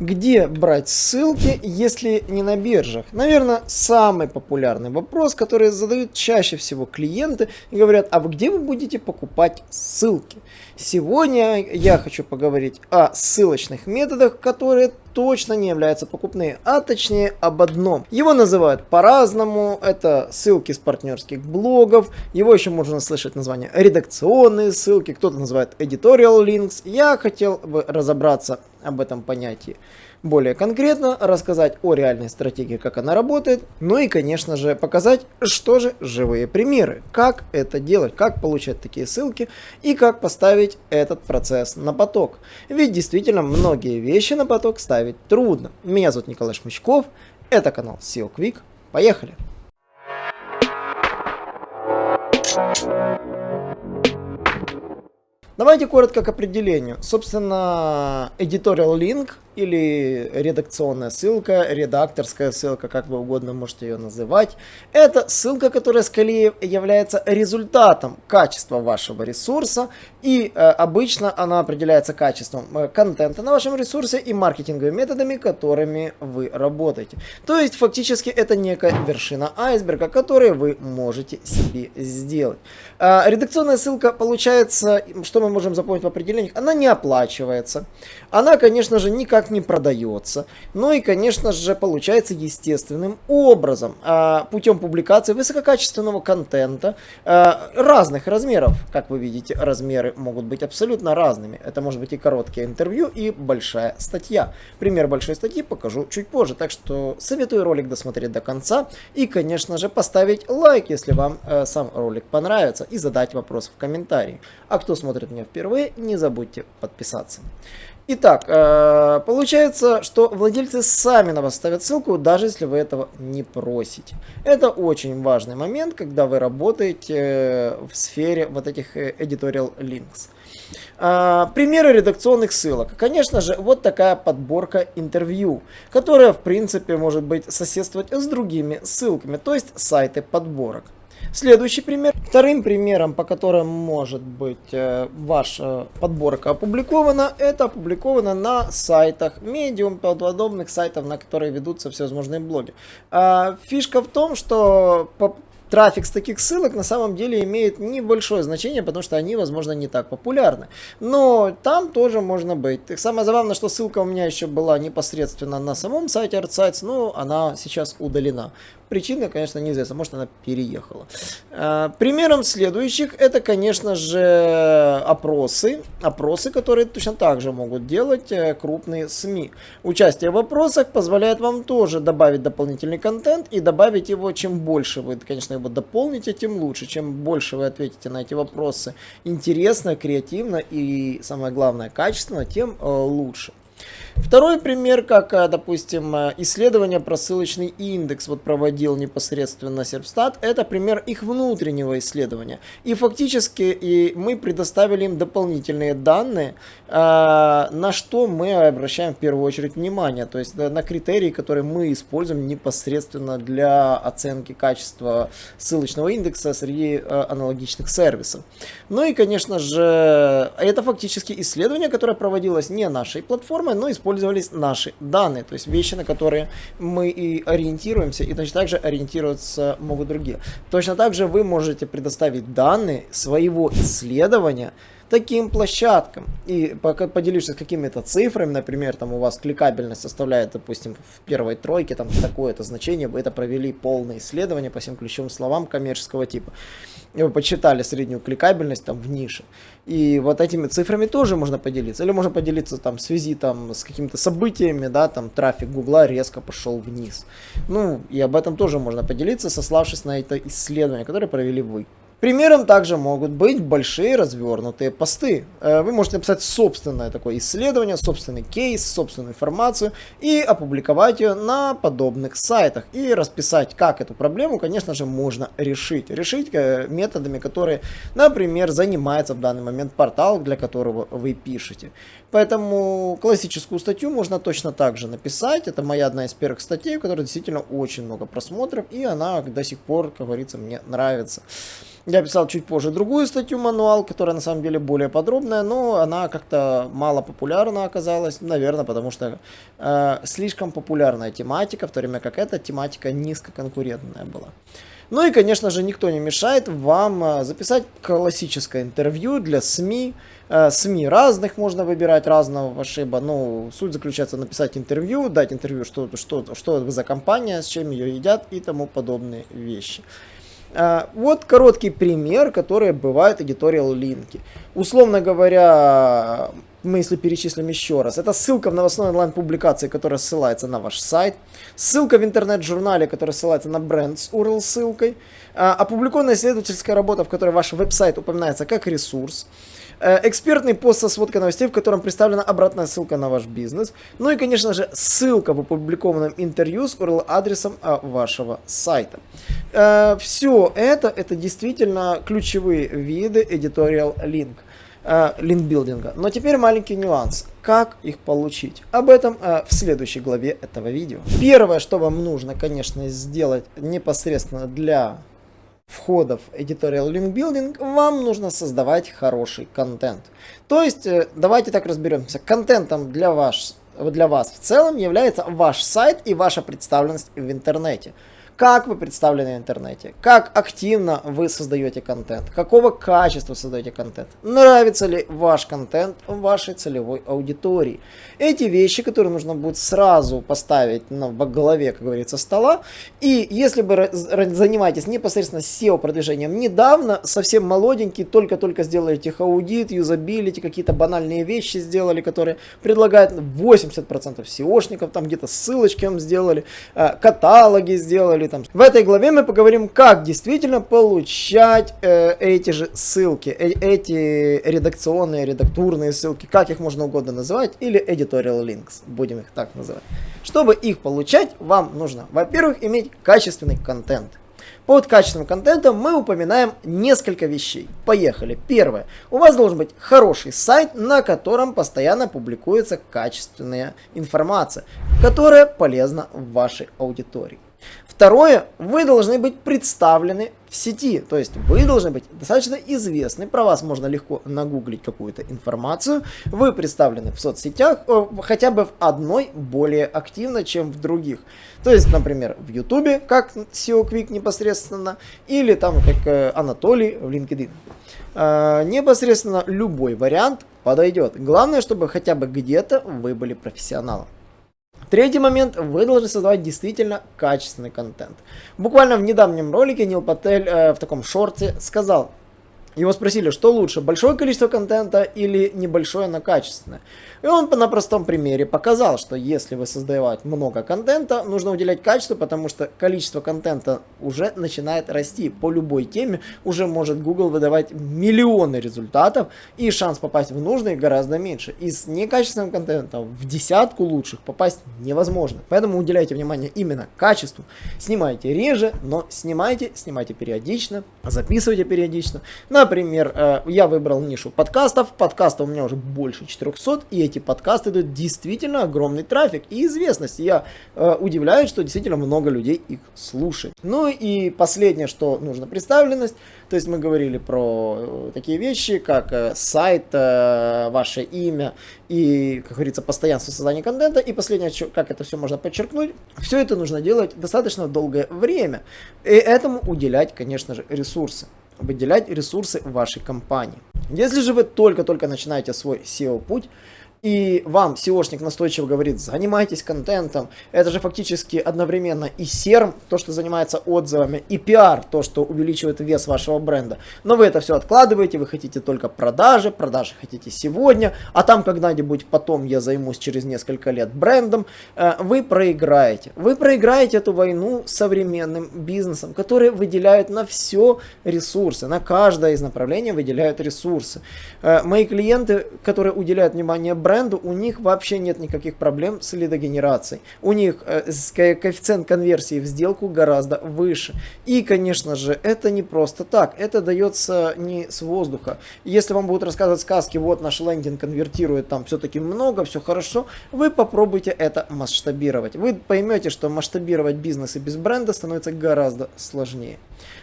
Где брать ссылки, если не на биржах? Наверное, самый популярный вопрос, который задают чаще всего клиенты и говорят, а где вы будете покупать ссылки? Сегодня я хочу поговорить о ссылочных методах, которые точно не являются покупными, а точнее об одном. Его называют по-разному, это ссылки с партнерских блогов, его еще можно слышать название редакционные ссылки, кто-то называет editorial links. Я хотел бы разобраться об этом понятии более конкретно, рассказать о реальной стратегии, как она работает, ну и, конечно же, показать, что же живые примеры, как это делать, как получать такие ссылки и как поставить этот процесс на поток. Ведь действительно многие вещи на поток ставить трудно. Меня зовут Николай Шмычков, это канал SEO Quick, поехали! Давайте коротко к определению. Собственно, editorial link или редакционная ссылка, редакторская ссылка, как вы угодно можете ее называть. Это ссылка, которая скорее является результатом качества вашего ресурса и э, обычно она определяется качеством э, контента на вашем ресурсе и маркетинговыми методами, которыми вы работаете. То есть фактически это некая вершина айсберга, которую вы можете себе сделать. Э, редакционная ссылка получается, что мы можем запомнить в определениях, она не оплачивается. Она, конечно же, никак никак не продается. Ну и, конечно же, получается естественным образом, а, путем публикации высококачественного контента а, разных размеров. Как вы видите, размеры могут быть абсолютно разными. Это может быть и короткое интервью, и большая статья. Пример большой статьи покажу чуть позже, так что советую ролик досмотреть до конца. И, конечно же, поставить лайк, если вам э, сам ролик понравится, и задать вопрос в комментарии. А кто смотрит меня впервые, не забудьте подписаться. Итак, э, получается, что владельцы сами на вас ставят ссылку, даже если вы этого не просите. Это очень важный момент, когда вы работаете э, в сфере вот этих э, editorial links. Примеры редакционных ссылок. Конечно же, вот такая подборка интервью, которая, в принципе, может быть соседствовать с другими ссылками, то есть сайты подборок. Следующий пример. Вторым примером, по которым может быть э, ваша подборка опубликована, это опубликовано на сайтах Medium, подобных сайтов, на которые ведутся всевозможные блоги. А, фишка в том, что трафик с таких ссылок на самом деле имеет небольшое значение, потому что они, возможно, не так популярны. Но там тоже можно быть. Самое забавное, что ссылка у меня еще была непосредственно на самом сайте ArtSites, но она сейчас удалена. Причина, конечно, неизвестна, может она переехала. А, примером следующих это, конечно же, опросы. Опросы, которые точно так же могут делать э, крупные СМИ. Участие в опросах позволяет вам тоже добавить дополнительный контент и добавить его, чем больше вы, конечно, его дополните, тем лучше. Чем больше вы ответите на эти вопросы интересно, креативно и, самое главное, качественно, тем э, лучше. Второй пример, как, э, допустим, э, исследование про ссылочный индекс вот проводил непосредственно Серпстат, это пример их внутреннего исследования. И фактически и мы предоставили им дополнительные данные, э, на что мы обращаем в первую очередь внимание, то есть на критерии, которые мы используем непосредственно для оценки качества ссылочного индекса среди аналогичных сервисов. Ну и, конечно же, это фактически исследование, которое проводилось не нашей платформой, но используем использовались наши данные, то есть вещи, на которые мы и ориентируемся, и точно так же ориентироваться могут другие. Точно так же вы можете предоставить данные своего исследования, таким площадкам. И пока поделишься какими-то цифрами, например, там у вас кликабельность составляет, допустим, в первой тройке, там такое-то значение, вы это провели полное исследование по всем ключевым словам коммерческого типа. Вы почитали среднюю кликабельность там в нише. И вот этими цифрами тоже можно поделиться. Или можно поделиться там в связи там с какими-то событиями, да, там трафик Гугла резко пошел вниз. Ну, и об этом тоже можно поделиться, сославшись на это исследование, которое провели вы. Примером также могут быть большие развернутые посты. Э, вы можете написать собственное такое исследование, собственный кейс, собственную информацию и опубликовать ее на подобных сайтах. И расписать, как эту проблему, конечно же, можно решить. Решить э, методами, которые, например, занимается в данный момент портал, для которого вы пишете. Поэтому классическую статью можно точно так же написать. Это моя одна из первых статей, у которой действительно очень много просмотров, и она до сих пор, как говорится, мне нравится. Я писал чуть позже другую статью мануал, которая на самом деле более подробная, но она как-то мало популярна оказалась, наверное, потому что э, слишком популярная тематика, в то время как эта тематика низкоконкурентная была. Ну и, конечно же, никто не мешает вам э, записать классическое интервью для СМИ. Э, СМИ разных можно выбирать, разного пошиба. Ну, суть заключается написать интервью, дать интервью, что, что, что это за компания, с чем ее едят и тому подобные вещи. Э, вот короткий пример, который бывает editorial линки. Условно говоря, мы если перечислим еще раз, это ссылка в новостной онлайн-публикации, которая ссылается на ваш сайт, ссылка в интернет-журнале, которая ссылается на бренд с URL-ссылкой, а, опубликованная исследовательская работа, в которой ваш веб-сайт упоминается как ресурс, экспертный пост со сводкой новостей, в котором представлена обратная ссылка на ваш бизнес, ну и, конечно же, ссылка в опубликованном интервью с URL-адресом а, вашего сайта. Э, Все это, это действительно ключевые виды editorial link э, линкбилдинга. Но теперь маленький нюанс. Как их получить? Об этом э, в следующей главе этого видео. Первое, что вам нужно, конечно, сделать непосредственно для входов Editorial Link Building, вам нужно создавать хороший контент. То есть, э, давайте так разберемся. Контентом для, ваш, для вас в целом является ваш сайт и ваша представленность в интернете как вы представлены в интернете, как активно вы создаете контент, какого качества создаете контент, нравится ли ваш контент вашей целевой аудитории. Эти вещи, которые нужно будет сразу поставить на, в голове, как говорится, стола. И если вы занимаетесь непосредственно SEO продвижением недавно, совсем молоденький, только-только сделали их аудит, юзабилити, какие-то банальные вещи сделали, которые предлагают 80% SEOшников, там где-то ссылочки вам сделали, э, каталоги сделали, там. В этой главе мы поговорим, как действительно получать э, эти же ссылки, э, эти редакционные, редактурные ссылки, как их можно угодно называть, или editorial links, будем их так называть. Чтобы их получать, вам нужно, во-первых, иметь качественный контент. Под качественным контентом мы упоминаем несколько вещей. Поехали. Первое. У вас должен быть хороший сайт, на котором постоянно публикуется качественная информация, которая полезна вашей аудитории. Второе, вы должны быть представлены в сети, то есть вы должны быть достаточно известны, про вас можно легко нагуглить какую-то информацию, вы представлены в соцсетях, э, хотя бы в одной более активно, чем в других. То есть, например, в Ютубе, как SEO Quick непосредственно, или там, как э, Анатолий в LinkedIn. Э, непосредственно любой вариант подойдет. Главное, чтобы хотя бы где-то вы были профессионалом. Третий момент, вы должны создавать действительно качественный контент. Буквально в недавнем ролике Нил Патель э, в таком шорте сказал, его спросили, что лучше, большое количество контента или небольшое, но качественное. И он на простом примере показал, что если вы создаете много контента, нужно уделять качеству, потому что количество контента уже начинает расти. По любой теме уже может Google выдавать миллионы результатов, и шанс попасть в нужный гораздо меньше. И с некачественным контентом в десятку лучших попасть невозможно. Поэтому уделяйте внимание именно качеству. Снимайте реже, но снимайте, снимайте периодично, записывайте периодично. Например, э, я выбрал нишу подкастов, подкастов у меня уже больше 400, и эти подкасты дают действительно огромный трафик и известность. Я э, удивляюсь, что действительно много людей их слушает. Ну и последнее, что нужно представленность. То есть мы говорили про э, такие вещи, как сайт, ваше имя и, как говорится, постоянство создания контента. И последнее, как это все можно подчеркнуть, все это нужно делать достаточно долгое время. И этому уделять, конечно же, ресурсы выделять ресурсы вашей компании. Если же вы только-только начинаете свой SEO-путь, и вам SEOшник настойчиво говорит, занимайтесь контентом, это же фактически одновременно и SERM, то, что занимается отзывами, и PR, то, что увеличивает вес вашего бренда. Но вы это все откладываете, вы хотите только продажи, продажи хотите сегодня, а там когда-нибудь потом я займусь через несколько лет брендом, э, вы проиграете. Вы проиграете эту войну современным бизнесом, который выделяет на все ресурсы, на каждое из направлений выделяют ресурсы. Э, мои клиенты, которые уделяют внимание бренду, бренду, у них вообще нет никаких проблем с лидогенерацией. У них э, коэффициент конверсии в сделку гораздо выше. И, конечно же, это не просто так. Это дается не с воздуха. Если вам будут рассказывать сказки, вот наш лендинг конвертирует там все-таки много, все хорошо, вы попробуйте это масштабировать. Вы поймете, что масштабировать бизнес и без бренда становится гораздо сложнее.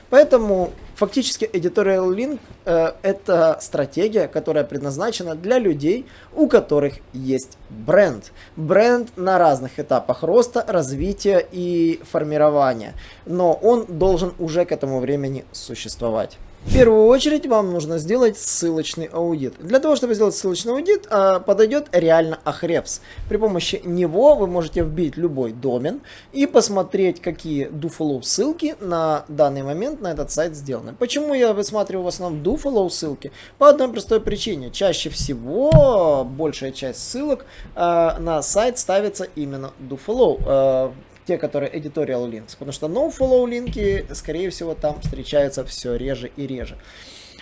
Поэтому фактически Editorial Link э, это стратегия, которая предназначена для людей, у которых есть бренд. Бренд на разных этапах роста, развития и формирования. Но он должен уже к этому времени существовать. В первую очередь вам нужно сделать ссылочный аудит. Для того, чтобы сделать ссылочный аудит, а, подойдет реально Ahrefs. При помощи него вы можете вбить любой домен и посмотреть, какие dofollow ссылки на данный момент на этот сайт сделаны. Почему я высматриваю в основном dofollow ссылки? По одной простой причине. Чаще всего большая часть ссылок а, на сайт ставится именно dofollow те, которые editorial links, потому что no-follow линки, скорее всего, там встречаются все реже и реже.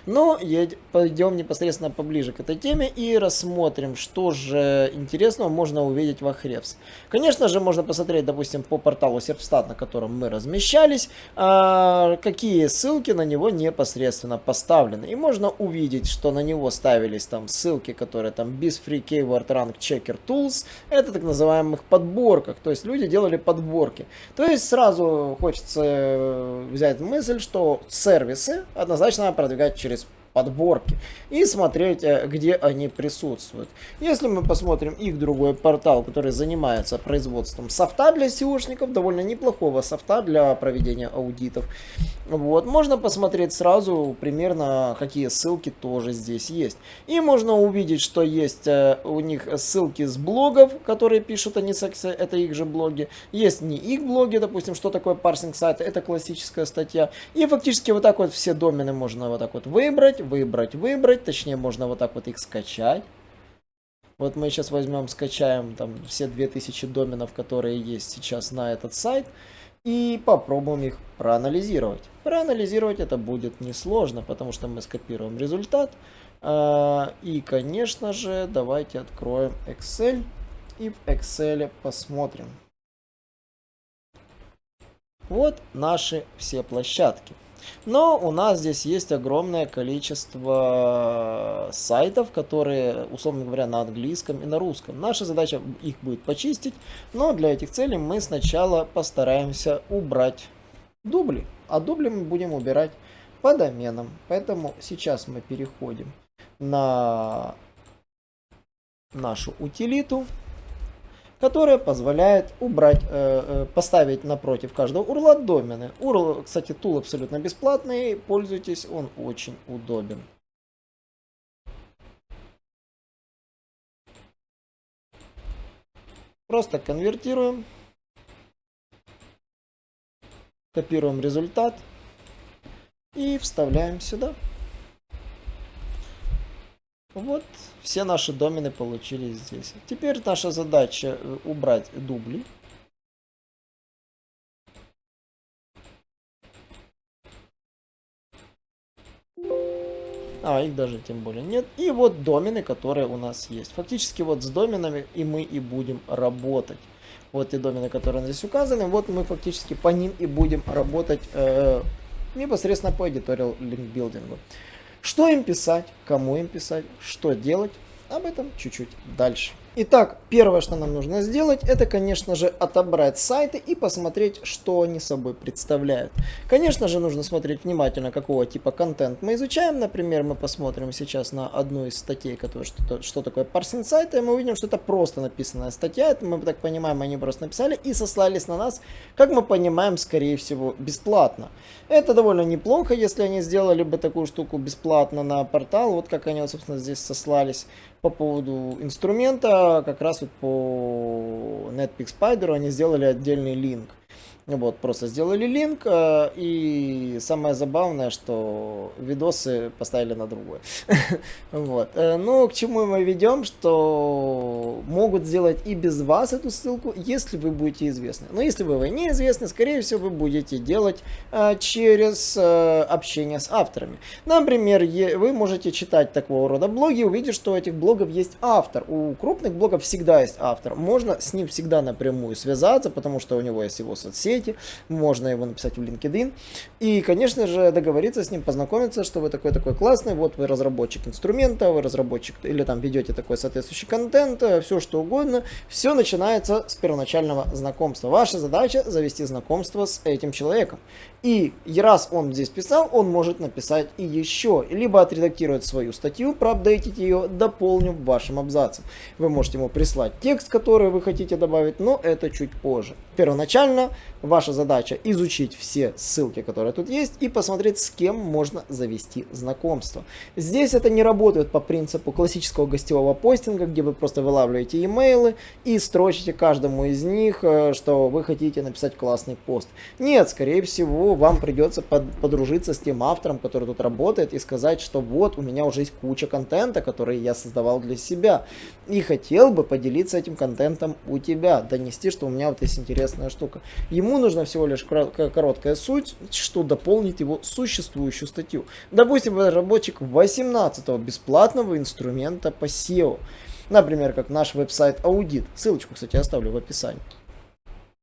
Но пойдем непосредственно поближе к этой теме и рассмотрим, что же интересного можно увидеть в Ahrefs. Конечно же, можно посмотреть, допустим, по порталу Serpstat, на котором мы размещались, а, какие ссылки на него непосредственно поставлены. И можно увидеть, что на него ставились там ссылки, которые там BizFree Keyword Rank Checker Tools. Это так называемых подборках. То есть люди делали подборки. То есть сразу хочется э, взять мысль, что сервисы однозначно продвигать через подборки и смотреть, э, где они присутствуют. Если мы посмотрим их другой портал, который занимается производством софта для SEOшников, довольно неплохого софта для проведения аудитов, вот, можно посмотреть сразу примерно, какие ссылки тоже здесь есть. И можно увидеть, что есть э, у них ссылки с блогов, которые пишут они, это их же блоги. Есть не их блоги, допустим, что такое парсинг сайта, это классическая статья. И фактически вот так вот все домены можно вот так вот выбрать, выбрать, выбрать. Точнее, можно вот так вот их скачать. Вот мы сейчас возьмем, скачаем там все 2000 доменов, которые есть сейчас на этот сайт. И попробуем их проанализировать. Проанализировать это будет несложно, потому что мы скопируем результат. А, и, конечно же, давайте откроем Excel. И в Excel посмотрим. Вот наши все площадки. Но у нас здесь есть огромное количество сайтов, которые, условно говоря, на английском и на русском. Наша задача их будет почистить, но для этих целей мы сначала постараемся убрать дубли. А дубли мы будем убирать по доменам. Поэтому сейчас мы переходим на нашу утилиту которая позволяет убрать, э, э, поставить напротив каждого урла домены. URL, кстати, тул абсолютно бесплатный, пользуйтесь, он очень удобен. Просто конвертируем, копируем результат и вставляем сюда. Вот все наши домены получились здесь. Теперь наша задача э, убрать дубли. А, их даже тем более нет. И вот домены, которые у нас есть. Фактически вот с доменами и мы и будем работать. Вот те домены, которые здесь указаны. Вот мы фактически по ним и будем работать э, непосредственно по editorial link. Что им писать, кому им писать, что делать, об этом чуть-чуть дальше. Итак, первое, что нам нужно сделать, это, конечно же, отобрать сайты и посмотреть, что они собой представляют. Конечно же, нужно смотреть внимательно, какого типа контент мы изучаем. Например, мы посмотрим сейчас на одну из статей, которая, что, что такое парсинг сайта, и мы увидим, что это просто написанная статья. Это мы так понимаем, они просто написали и сослались на нас, как мы понимаем, скорее всего, бесплатно. Это довольно неплохо, если они сделали бы такую штуку бесплатно на портал, вот как они, собственно, здесь сослались по поводу инструмента, как раз вот по Netpeak Spider они сделали отдельный линк. Вот, просто сделали линк, э, и самое забавное, что видосы поставили на другое. Вот. Э, ну, к чему мы ведем, что могут сделать и без вас эту ссылку, если вы будете известны. Но если вы неизвестны, скорее всего, вы будете делать э, через общение с авторами. Например, вы можете читать такого рода блоги, увидеть, что у этих блогов есть автор. У крупных блогов всегда есть автор. Можно с ним всегда напрямую связаться, потому что у него есть его соцсети, сети, можно его написать в LinkedIn. И, конечно же, договориться с ним, познакомиться, что вы такой-такой классный, вот вы разработчик инструмента, вы разработчик, или там ведете такой соответствующий контент, все что угодно. Все начинается с первоначального знакомства. Ваша задача завести знакомство с этим человеком. И раз он здесь писал, он может написать и еще, либо отредактировать свою статью, проапдейтить ее, дополнив вашим абзацем. Вы можете ему прислать текст, который вы хотите добавить, но это чуть позже. Первоначально ваша задача изучить все ссылки, которые тут есть, и посмотреть, с кем можно завести знакомство. Здесь это не работает по принципу классического гостевого постинга, где вы просто вылавливаете имейлы и строчите каждому из них, э, что вы хотите написать классный пост. Нет, скорее всего, вам придется под, подружиться с тем автором, который тут работает, и сказать, что вот, у меня уже есть куча контента, который я создавал для себя, и хотел бы поделиться этим контентом у тебя, донести, что у меня вот есть интересная штука. Ему нужна всего лишь короткая суть, что дополнит его существующую статью. Допустим, разработчик 18 бесплатного инструмента по SEO. Например, как наш веб-сайт Аудит. Ссылочку, кстати, оставлю в описании.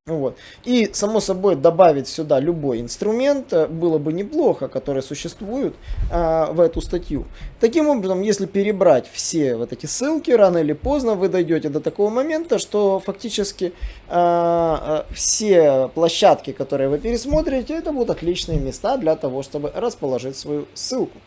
Вот. И, само собой, добавить сюда любой инструмент э, было бы неплохо, который существует а, в эту статью. Таким образом, если перебрать все вот эти ссылки, рано или поздно вы дойдете до такого момента, что фактически а, а, все площадки, которые вы пересмотрите, это будут отличные места для того, чтобы расположить свою ссылку.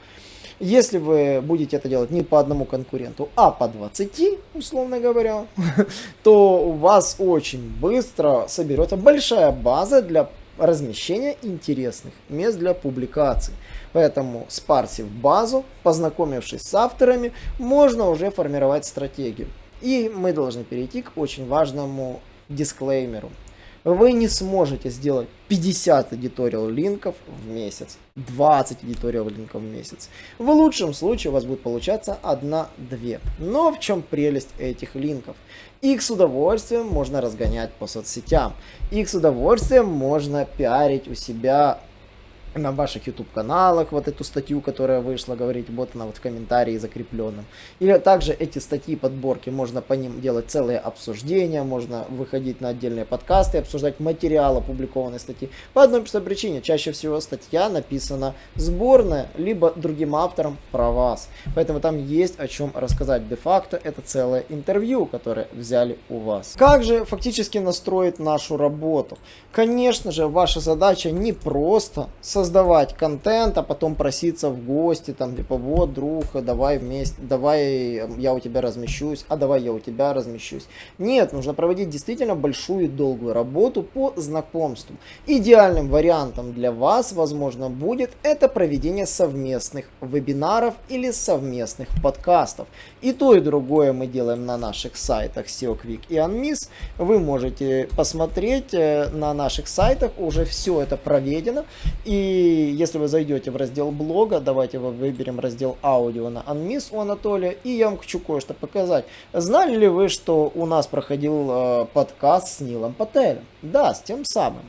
Если вы будете это делать не по одному конкуренту, а по 20, условно говоря, то у вас очень быстро соберется большая база для размещения интересных мест для публикаций. Поэтому спарсив базу, познакомившись с авторами, можно уже формировать стратегию. И мы должны перейти к очень важному дисклеймеру вы не сможете сделать 50 editorial линков в месяц, 20 editorial линков в месяц. В лучшем случае у вас будет получаться 1-2. Но в чем прелесть этих линков? Их с удовольствием можно разгонять по соцсетям. Их с удовольствием можно пиарить у себя на ваших YouTube каналах вот эту статью, которая вышла, говорить, вот она вот в комментарии закрепленном. Или также эти статьи, подборки, можно по ним делать целые обсуждения, можно выходить на отдельные подкасты, обсуждать материал опубликованной статьи. По одной простой причине, чаще всего статья написана сборная, либо другим автором про вас. Поэтому там есть о чем рассказать. Де-факто это целое интервью, которое взяли у вас. Как же фактически настроить нашу работу? Конечно же, ваша задача не просто создавать контент, а потом проситься в гости, там, типа, вот, друг, давай вместе, давай я у тебя размещусь, а давай я у тебя размещусь. Нет, нужно проводить действительно большую и долгую работу по знакомству. Идеальным вариантом для вас, возможно, будет это проведение совместных вебинаров или совместных подкастов. И то, и другое мы делаем на наших сайтах SEO Quick и Unmiss. Вы можете посмотреть э, на наших сайтах, уже все это проведено. И если вы зайдете в раздел блога, давайте выберем раздел аудио на Unmiss у Анатолия, и я вам хочу кое-что показать. Знали ли вы, что у нас проходил э, подкаст с Нилом Пателем? Да, с тем самым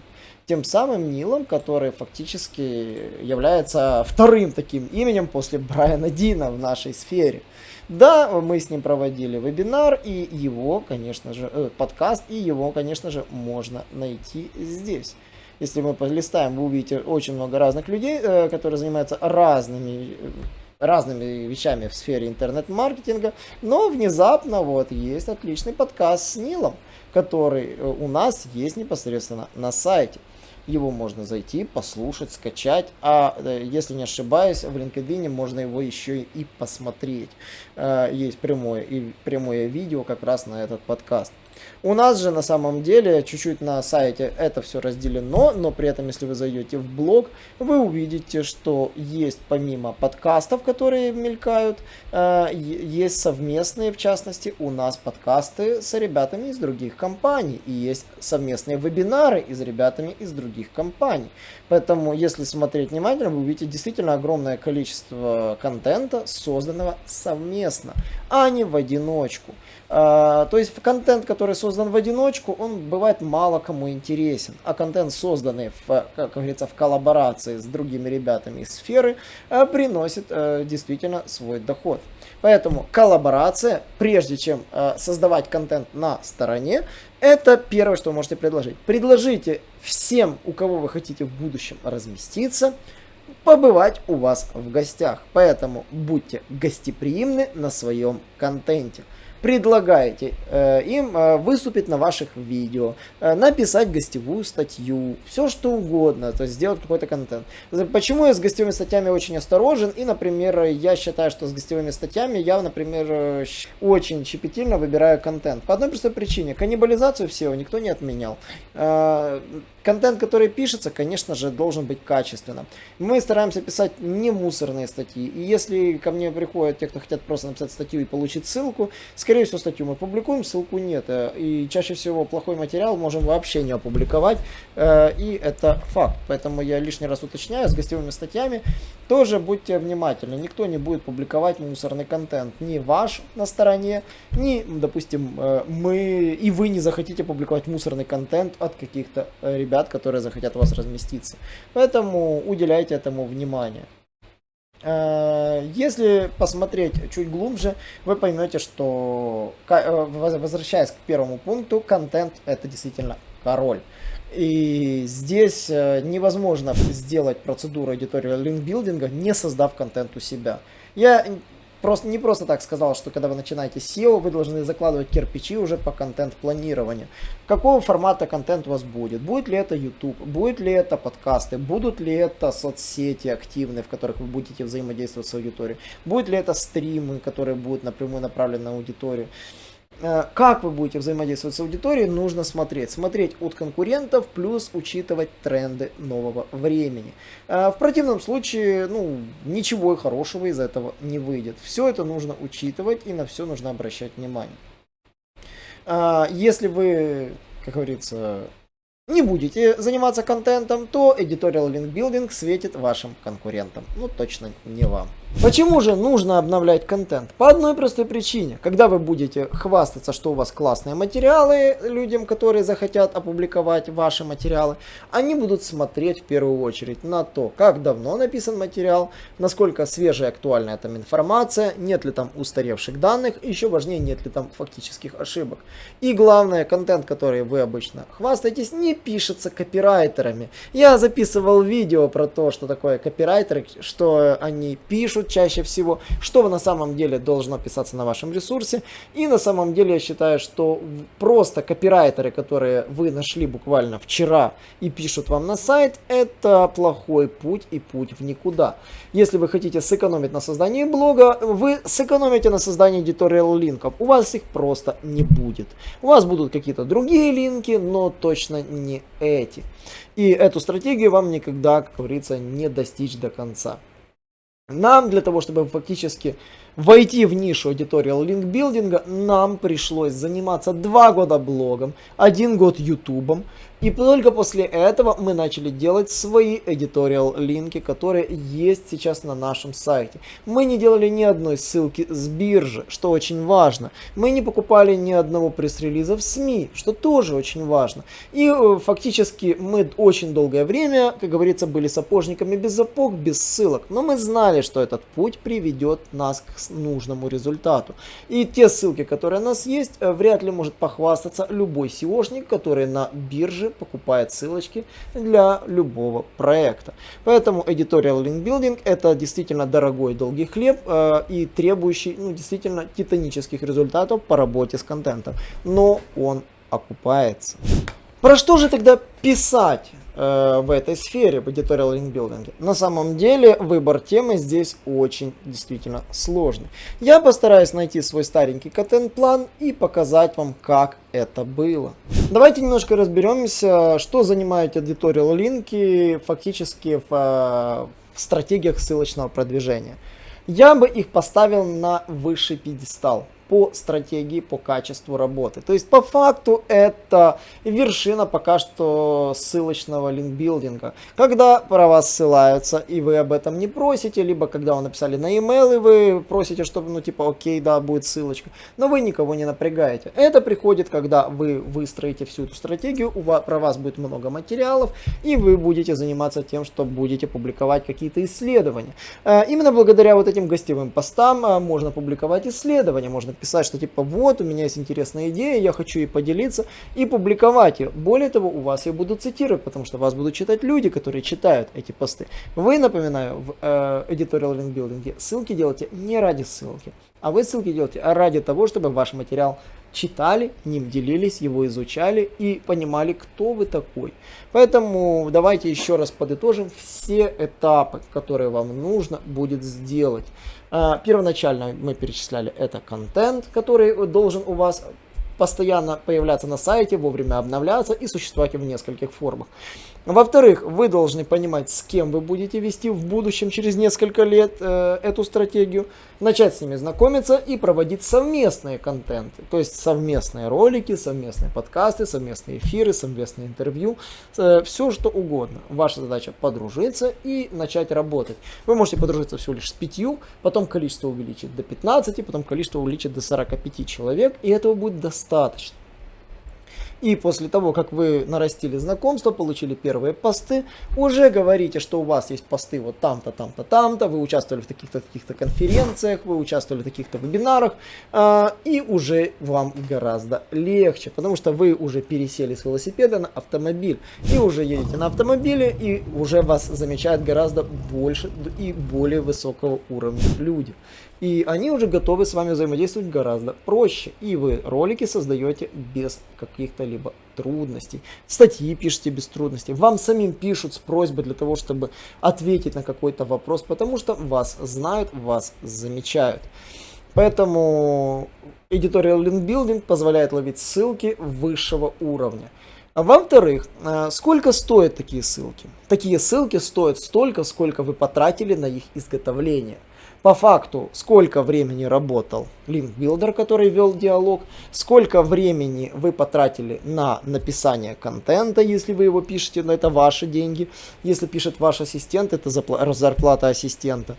тем самым Нилом, который фактически является вторым таким именем после Брайана Дина в нашей сфере. Да, мы с ним проводили вебинар, и его, конечно же, э, подкаст, и его, конечно же, можно найти здесь. Если мы полистаем, вы увидите очень много разных людей, э, которые занимаются разными разными вещами в сфере интернет-маркетинга, но внезапно вот есть отличный подкаст с Нилом, который э, у нас есть непосредственно на сайте. Его можно зайти, послушать, скачать, а э, если не ошибаюсь, в LinkedIn можно его еще и посмотреть. Есть прямое, прямое видео как раз на этот подкаст. У нас же на самом деле чуть-чуть на сайте это все разделено, но при этом, если вы зайдете в блог, вы увидите, что есть помимо подкастов, которые мелькают, э, есть совместные, в частности, у нас подкасты с ребятами из других компаний, и есть совместные вебинары из ребятами из других компаний. Поэтому, если смотреть внимательно, вы увидите действительно огромное количество контента, созданного совместно, а не в одиночку. Э, то есть контент, который который создан в одиночку, он бывает мало кому интересен. А контент, созданный, в, как говорится, в коллаборации с другими ребятами из сферы, э, приносит э, действительно свой доход. Поэтому коллаборация, прежде чем э, создавать контент на стороне, это первое, что вы можете предложить. Предложите всем, у кого вы хотите в будущем разместиться, побывать у вас в гостях. Поэтому будьте гостеприимны на своем контенте предлагаете э, им э, выступить на ваших видео, э, написать гостевую статью, все что угодно, то есть сделать какой-то контент. Почему я с гостевыми статьями очень осторожен и, например, я считаю, что с гостевыми статьями я, например, э, очень щепетильно выбираю контент. По одной простой причине, каннибализацию SEO никто не отменял. Э, контент, который пишется, конечно же, должен быть качественным. Мы стараемся писать не мусорные статьи. И если ко мне приходят те, кто хотят просто написать статью и получить ссылку, скорее всего, статью мы публикуем, ссылку нет. Э, и чаще всего плохой материал можем вообще не опубликовать. Э, и это факт. Поэтому я лишний раз уточняю, с гостевыми статьями тоже будьте внимательны. Никто не будет публиковать мусорный контент. Ни ваш на стороне, ни, допустим, э, мы и вы не захотите публиковать мусорный контент от каких-то ребят ребят, которые захотят у вас разместиться. Поэтому уделяйте этому внимание. Э, если посмотреть чуть глубже, вы поймете, что, э, возвращаясь к первому пункту, контент это действительно король. И здесь э, невозможно сделать процедуру editorial линкбилдинга, не создав контент у себя. Я Просто, не просто так сказал, что когда вы начинаете SEO, вы должны закладывать кирпичи уже по контент-планированию. Какого формата контент у вас будет? Будет ли это YouTube? Будет ли это подкасты? Будут ли это соцсети активные, в которых вы будете взаимодействовать с аудиторией? Будет ли это стримы, которые будут напрямую направлены на аудиторию? Э, как вы будете взаимодействовать с аудиторией, нужно смотреть. Смотреть от конкурентов, плюс учитывать тренды нового времени. Э, в противном случае, ну, ничего хорошего из этого не выйдет. Все это нужно учитывать и на все нужно обращать внимание. Э, если вы, как говорится, не будете заниматься контентом, то Editorial Link Building светит вашим конкурентам. Ну, точно не вам. Почему же нужно обновлять контент? По одной простой причине. Когда вы будете хвастаться, что у вас классные материалы людям, которые захотят опубликовать ваши материалы, они будут смотреть в первую очередь на то, как давно написан материал, насколько свежая и актуальная там информация, нет ли там устаревших данных, еще важнее, нет ли там фактических ошибок. И главное, контент, который вы обычно хвастаетесь, не пишется копирайтерами. Я записывал видео про то, что такое копирайтеры, что они пишут, пишут чаще всего, что на самом деле должно писаться на вашем ресурсе. И на самом деле я считаю, что просто копирайтеры, которые вы нашли буквально вчера и пишут вам на сайт, это плохой путь и путь в никуда. Если вы хотите сэкономить на создании блога, вы сэкономите на создании editorial линков. У вас их просто не будет. У вас будут какие-то другие линки, но точно не эти. И эту стратегию вам никогда, как говорится, не достичь до конца. Нам для того, чтобы фактически войти в нишу editorial линкбилдинга, нам пришлось заниматься два года блогом, один год ютубом, и только после этого мы начали делать свои editorial линки, которые есть сейчас на нашем сайте. Мы не делали ни одной ссылки с биржи, что очень важно. Мы не покупали ни одного пресс-релиза в СМИ, что тоже очень важно. И э, фактически мы очень долгое время, как говорится, были сапожниками без запог, без ссылок. Но мы знали, что этот путь приведет нас к нужному результату. И те ссылки, которые у нас есть, э, вряд ли может похвастаться любой SEOшник, который на бирже покупает ссылочки для любого проекта. Поэтому Editorial Link Building это действительно дорогой долгий хлеб э, и требующий ну, действительно титанических результатов по работе с контентом. Но он окупается. Про что же тогда писать? Э, в этой сфере, в editorial building. На самом деле выбор темы здесь очень действительно сложный. Я постараюсь найти свой старенький контент-план и показать вам, как это было. Давайте немножко разберемся, что занимают editorial линки фактически в, э, в стратегиях ссылочного продвижения. Я бы их поставил на высший пьедестал. По стратегии, по качеству работы. То есть по факту это вершина пока что ссылочного линкбилдинга. Когда про вас ссылаются и вы об этом не просите, либо когда вы написали на e-mail и вы просите, чтобы ну типа окей, да, будет ссылочка, но вы никого не напрягаете. Это приходит, когда вы выстроите всю эту стратегию, у вас, про вас будет много материалов и вы будете заниматься тем, что будете публиковать какие-то исследования. Э, именно благодаря вот этим гостевым постам э, можно публиковать исследования, можно писать, что типа вот у меня есть интересная идея, я хочу ей поделиться и публиковать ее. Более того, у вас ее будут цитировать, потому что вас будут читать люди, которые читают эти посты. Вы, напоминаю, в э, Editorial Link Building ссылки делаете не ради ссылки, а вы ссылки делаете ради того, чтобы ваш материал читали, ним делились, его изучали и понимали, кто вы такой. Поэтому давайте еще раз подытожим все этапы, которые вам нужно будет сделать. А, первоначально мы перечисляли это контент, который должен у вас постоянно появляться на сайте, вовремя обновляться и существовать в нескольких формах. Во-вторых, вы должны понимать, с кем вы будете вести в будущем через несколько лет э, эту стратегию, начать с ними знакомиться и проводить совместные контенты, то есть совместные ролики, совместные подкасты, совместные эфиры, совместные интервью, э, все что угодно. Ваша задача подружиться и начать работать. Вы можете подружиться всего лишь с пятью, потом количество увеличить до 15, потом количество увеличить до 45 человек, и этого будет достаточно. И после того, как вы нарастили знакомство, получили первые посты, уже говорите, что у вас есть посты вот там-то, там-то, там-то, вы участвовали в таких-то таких-то конференциях, вы участвовали в таких-то вебинарах, э, и уже вам гораздо легче, потому что вы уже пересели с велосипеда на автомобиль, и уже едете на автомобиле, и уже вас замечают гораздо больше и более высокого уровня люди. И они уже готовы с вами взаимодействовать гораздо проще. И вы ролики создаете без каких-то либо трудностей. Статьи пишете без трудностей. Вам самим пишут с просьбой для того, чтобы ответить на какой-то вопрос, потому что вас знают, вас замечают. Поэтому Editorial Link Building позволяет ловить ссылки высшего уровня. А во-вторых, э, сколько стоят такие ссылки? Такие ссылки стоят столько, сколько вы потратили на их изготовление по факту, сколько времени работал линкбилдер, который вел диалог, сколько времени вы потратили на написание контента, если вы его пишете, но это ваши деньги, если пишет ваш ассистент, это зарплата ассистента.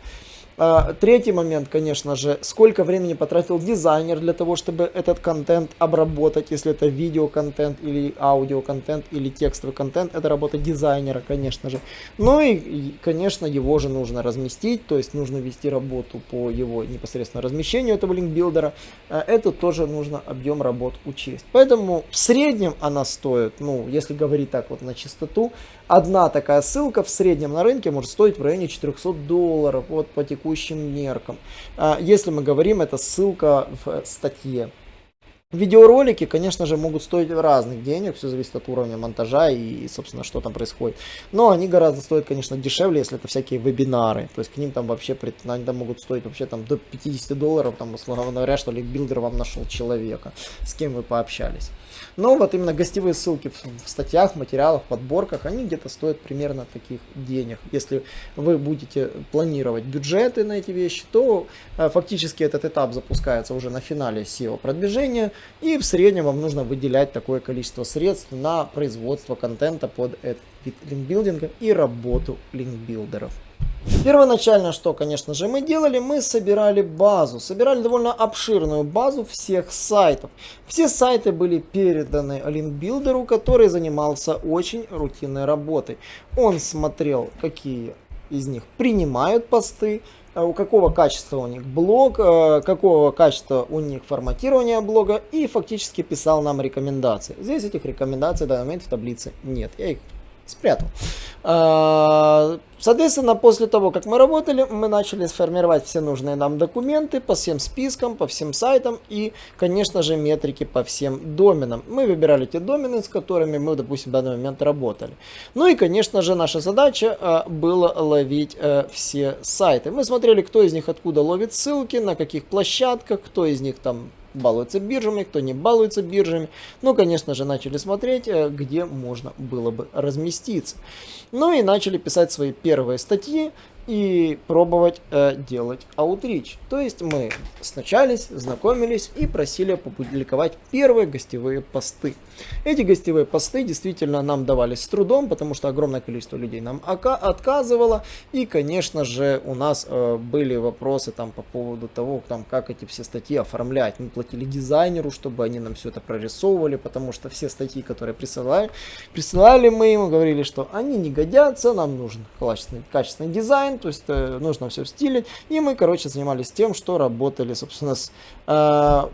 А, третий момент, конечно же, сколько времени потратил дизайнер для того, чтобы этот контент обработать, если это видеоконтент или аудиоконтент или текстовый контент, это работа дизайнера, конечно же. Ну и, конечно, его же нужно разместить, то есть нужно вести работу по его непосредственно размещению этого линкбилдера. А, это тоже нужно объем работ учесть. Поэтому в среднем она стоит, ну, если говорить так вот на чистоту, одна такая ссылка в среднем на рынке может стоить в районе 400 долларов вот по текущим меркам. А, если мы говорим, это ссылка в статье. Видеоролики, конечно же, могут стоить разных денег, все зависит от уровня монтажа и, собственно, что там происходит. Но они гораздо стоят, конечно, дешевле, если это всякие вебинары. То есть к ним там вообще, они там могут стоить вообще там до 50 долларов, там, условно говоря, что линкбилдер вам нашел человека, с кем вы пообщались. Но вот именно гостевые ссылки в, в статьях, материалах, подборках, они где-то стоят примерно таких денег. Если вы будете планировать бюджеты на эти вещи, то э, фактически этот этап запускается уже на финале SEO продвижения, и в среднем вам нужно выделять такое количество средств на производство контента под этот вид линкбилдинга и работу линкбилдеров. Первоначально, что, конечно же, мы делали, мы собирали базу. Собирали довольно обширную базу всех сайтов. Все сайты были переданы линкбилдеру, который занимался очень рутинной работой. Он смотрел, какие из них принимают посты, э, у какого качества у них блог, э, какого качества у них форматирование блога и фактически писал нам рекомендации. Здесь этих рекомендаций в данный момент в таблице нет. Я их спрятал. А, соответственно, после того, как мы работали, мы начали сформировать все нужные нам документы по всем спискам, по всем сайтам и, конечно же, метрики по всем доменам. Мы выбирали те домены, с которыми мы, допустим, в данный момент работали. Ну и, конечно же, наша задача а, была ловить а, все сайты. Мы смотрели, кто из них откуда ловит ссылки, на каких площадках, кто из них там балуется биржами, кто не балуется биржами. Ну, конечно же, начали смотреть, э, где можно было бы разместиться. Ну и начали писать свои первые статьи. И пробовать э, делать аутрич. То есть мы сначались, знакомились и просили опубликовать первые гостевые посты. Эти гостевые посты действительно нам давались с трудом, потому что огромное количество людей нам отказывало. И, конечно же, у нас э, были вопросы там по поводу того, там, как эти все статьи оформлять. Мы платили дизайнеру, чтобы они нам все это прорисовывали, потому что все статьи, которые присылали, присылали мы ему, говорили, что они не годятся, нам нужен качественный, качественный дизайн, то есть э, нужно все стиле. И мы, короче, занимались тем, что работали, собственно, с,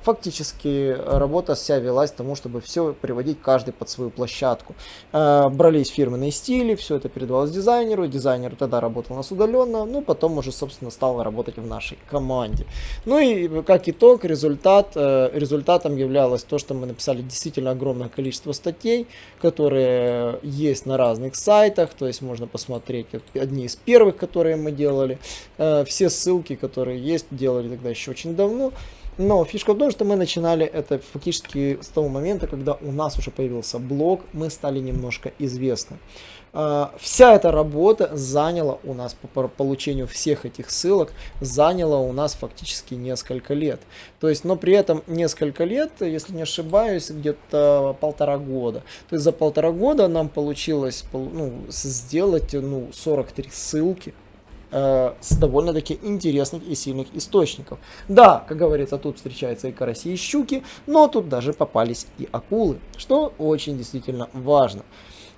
фактически работа вся велась тому, чтобы все приводить каждый под свою площадку. Э, брались фирменные стили, все это передавалось дизайнеру, дизайнер тогда работал у нас удаленно, ну, потом уже, собственно, стал работать в нашей команде. Ну и как итог, результат, э, результатом являлось то, что мы написали действительно огромное количество статей, которые есть на разных сайтах, то есть можно посмотреть одни из первых, которые мы делали, э, все ссылки, которые есть, делали тогда еще очень давно. Но фишка в том, что мы начинали это фактически с того момента, когда у нас уже появился блог, мы стали немножко известны. А, вся эта работа заняла у нас по получению всех этих ссылок, заняла у нас фактически несколько лет. То есть, но при этом несколько лет, если не ошибаюсь, где-то полтора года. То есть за полтора года нам получилось ну, сделать ну, 43 ссылки э, с довольно-таки интересных и сильных источников. Да, как говорится, тут встречаются и караси, и щуки, но тут даже попались и акулы, что очень действительно важно.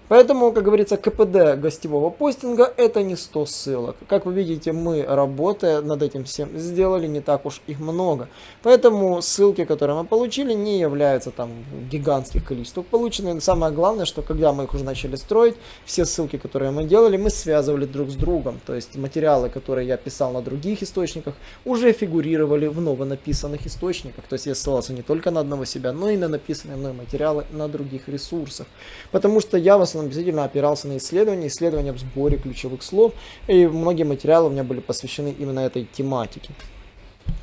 Поэтому, как говорится, КПД гостевого постинга это не 100 ссылок. Как вы видите, мы, работая над этим всем, сделали не так уж их много. Поэтому ссылки, которые мы получили, не являются там гигантских количествах полученных. Самое главное, что когда мы их уже начали строить, все ссылки, которые мы делали, мы связывали друг с другом. То есть материалы, которые я писал на других источниках, уже фигурировали в новонаписанных источниках. То есть я ссылался не только на одного себя, но и на написанные мной материалы на других ресурсах. Потому что я вас он действительно опирался на исследования, исследования в сборе ключевых слов, и многие материалы у меня были посвящены именно этой тематике.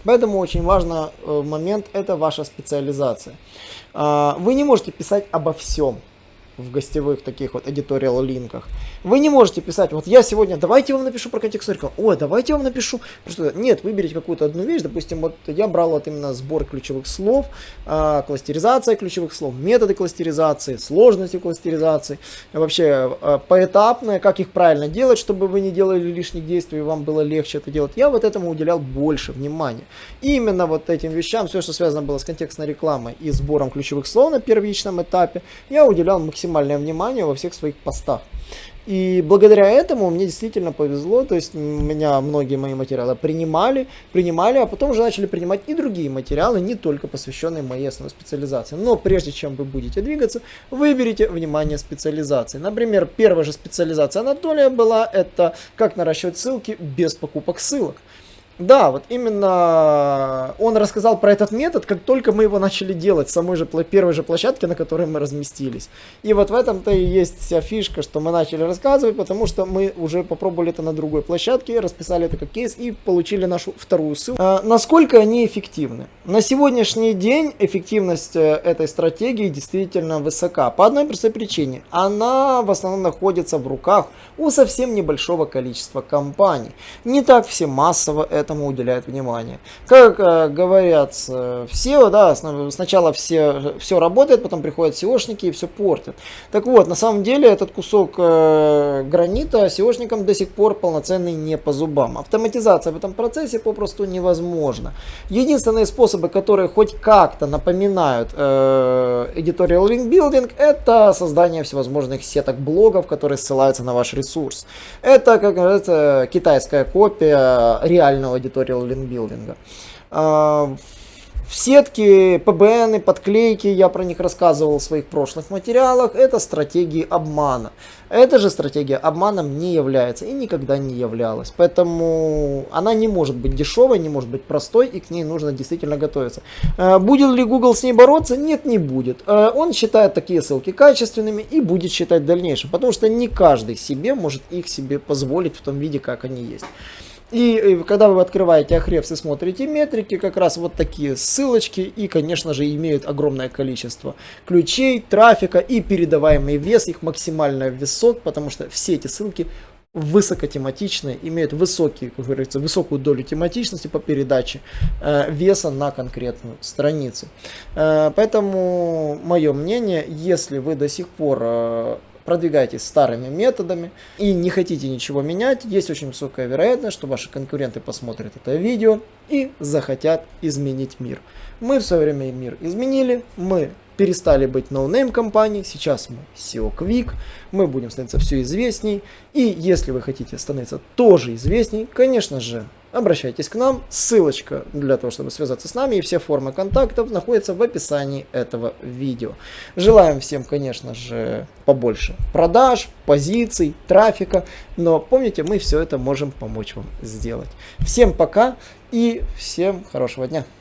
Поэтому очень важный э, момент – это ваша специализация. А, вы не можете писать обо всем в гостевых таких вот editorial линках. Вы не можете писать, вот я сегодня, давайте вам напишу про контекст рынка, ой, давайте вам напишу, просто нет, выберите какую-то одну вещь, допустим, вот я брал вот именно сбор ключевых слов, э, кластеризация ключевых слов, методы кластеризации, сложности кластеризации, вообще э, поэтапное, как их правильно делать, чтобы вы не делали лишних действий, и вам было легче это делать. Я вот этому уделял больше внимания. Именно вот этим вещам, все, что связано было с контекстной рекламой и сбором ключевых слов на первичном этапе, я уделял максимальное внимание во всех своих постах. И благодаря этому мне действительно повезло, то есть меня многие мои материалы принимали, принимали, а потом уже начали принимать и другие материалы, не только посвященные моей основной специализации. Но прежде чем вы будете двигаться, выберите внимание специализации. Например, первая же специализация Анатолия была это как наращивать ссылки без покупок ссылок. Да, вот именно он рассказал про этот метод, как только мы его начали делать, самой же первой же площадке, на которой мы разместились. И вот в этом-то и есть вся фишка, что мы начали рассказывать, потому что мы уже попробовали это на другой площадке, расписали это как кейс и получили нашу вторую ссылку. А, насколько они эффективны? На сегодняшний день эффективность э, этой стратегии действительно высока. По одной простой причине. Она в основном находится в руках у совсем небольшого количества компаний. Не так все массово это этому уделяют внимание. Как э, говорят э, все, да, сначала все, все работает, потом приходят SEOшники и все портят. Так вот, на самом деле этот кусок э, гранита SEOшникам до сих пор полноценный не по зубам. Автоматизация в этом процессе попросту невозможна. Единственные способы, которые хоть как-то напоминают э, editorial link building, это создание всевозможных сеток блогов, которые ссылаются на ваш ресурс. Это, как говорится, китайская копия реального аудиториал линкбилдинга. А, в сетке, PBN, подклейки, я про них рассказывал в своих прошлых материалах, это стратегии обмана. Эта же стратегия обманом не является и никогда не являлась. Поэтому она не может быть дешевой, не может быть простой, и к ней нужно действительно готовиться. Э, будет ли Google с ней бороться? Нет, не будет. Э, он считает такие ссылки качественными и будет считать в дальнейшем, потому что не каждый себе может их себе позволить в том виде, как они есть. И э, когда вы открываете Ahrefs и смотрите метрики, как раз вот такие ссылочки и, конечно же, имеют огромное количество ключей, трафика и передаваемый вес, их максимальная вес 600, потому что все эти ссылки высокотематичные, имеют высокие, как говорится, высокую долю тематичности по передаче э, веса на конкретную страницу. Э, поэтому мое мнение, если вы до сих пор э, продвигаетесь старыми методами и не хотите ничего менять, есть очень высокая вероятность, что ваши конкуренты посмотрят это видео и захотят изменить мир. Мы в свое время мир изменили, мы перестали быть no-name компанией, сейчас мы SEO Quick, мы будем становиться все известней, и если вы хотите становиться тоже известней, конечно же, обращайтесь к нам. Ссылочка для того, чтобы связаться с нами и все формы контактов находятся в описании этого видео. Желаем всем, конечно же, побольше продаж, позиций, трафика, но помните, мы все это можем помочь вам сделать. Всем пока и всем хорошего дня.